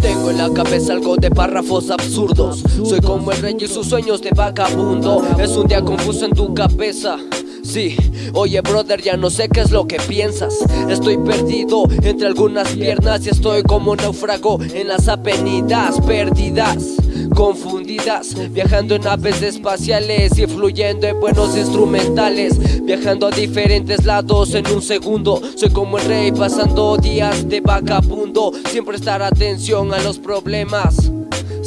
Tengo en la cabeza algo de párrafos absurdos. Soy como el rey y sus sueños de vagabundo. Es un día confuso en tu cabeza Sí, oye brother, ya no sé qué es lo que piensas. Estoy perdido entre algunas piernas Y estoy como náufrago en las avenidas perdidas Confundidas, viajando en naves espaciales Y fluyendo en buenos instrumentales Viajando a diferentes lados en un segundo. Soy como el rey pasando días de vagabundo Siempre estar atención a los problemas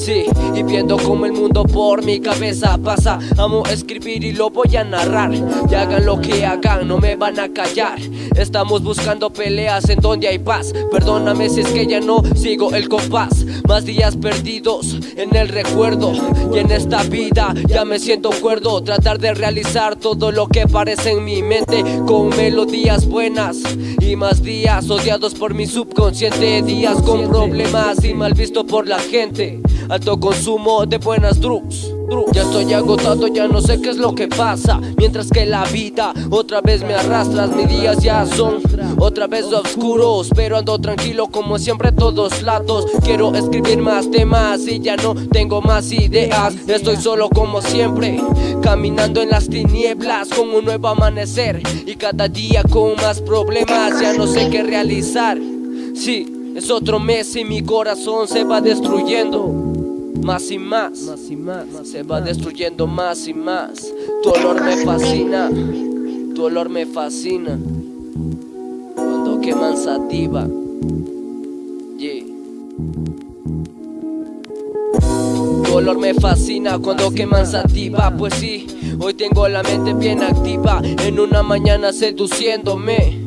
Sí, y viendo como el mundo por mi cabeza pasa Amo escribir y lo voy a narrar. Y hagan lo que hagan, no me van a callar. Estamos buscando peleas en donde hay paz. Perdóname si es que ya no sigo el compás. Más días perdidos en el recuerdo Y en esta vida ya me siento cuerdo. Tratar de realizar todo lo que parece en mi mente Con melodías buenas Y más días odiados por mi subconsciente. Días con problemas y mal visto por la gente Alto consumo de buenas drugs. Ya estoy agotado, ya no sé qué es lo que pasa. Mientras que la vida otra vez me arrastras Mis días ya son otra vez oscuros. Pero ando tranquilo como siempre todos lados. Quiero escribir más temas y ya no tengo más ideas. Estoy solo como siempre Caminando en las tinieblas con un nuevo amanecer. Y cada día con más problemas Ya no sé qué realizar. Sí, es otro mes y mi corazón se va destruyendo más y más, más y más, se va destruyendo más y más. Tu olor me fascina, tu olor me fascina. Cuando queman sativa, yeah. Tu olor me fascina cuando queman sativa, pues sí, hoy tengo la mente bien activa. En una mañana seduciéndome.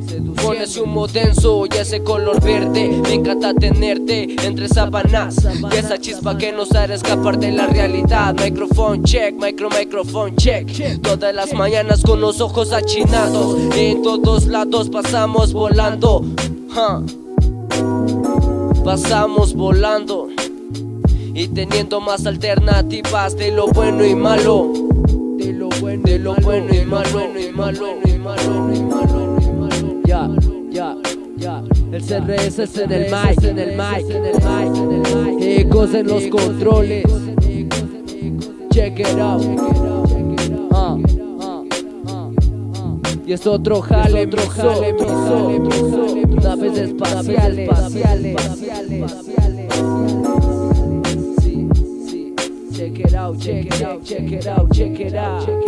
Pones humo denso y ese color verde. Me encanta tenerte entre sábanas. Y esa chispa que nos hará escapar de la realidad. Microphone check, micro microphone check. Todas las mañanas con los ojos achinados. En todos lados pasamos volando. Pasamos volando. Y teniendo más alternativas de lo bueno y malo. De lo bueno, de lo bueno y malo. El CRS es en el mic, en el mic, en el mic, en el mic. Ecos en los controles. Check it out. Uh, y es otro jale, otro jale, Naves espaciales, Sí, sí. Check it out, check it out, check it out, check it out.